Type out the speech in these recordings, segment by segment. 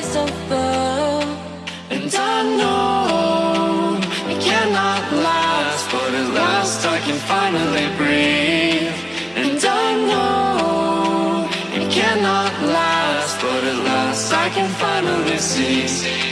taste of love. And I know it cannot last But at last I can finally breathe. And I know it cannot last But at last I can finally see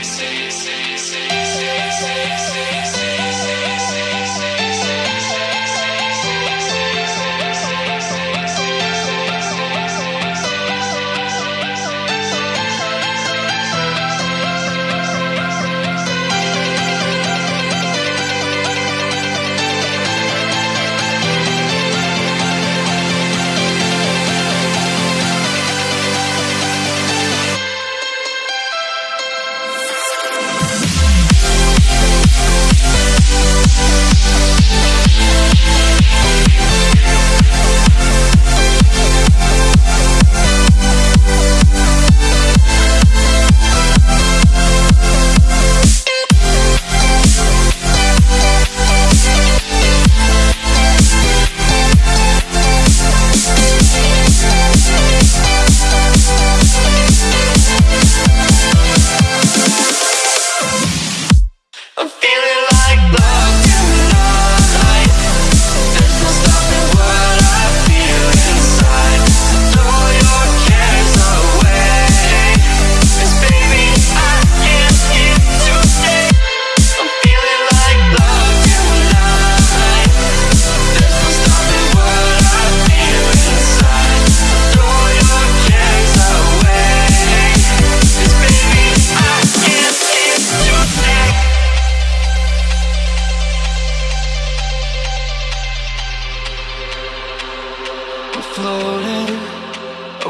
floating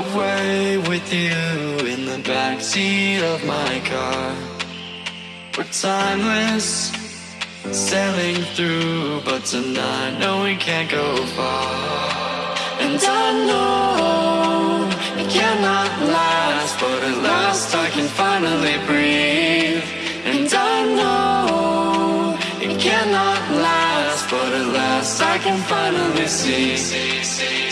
away with you in the backseat of my car. We're timeless, sailing through, but tonight, no, we can't go far. And I know it cannot last, but at last I can finally breathe. And I know it cannot last, but at last I can finally see.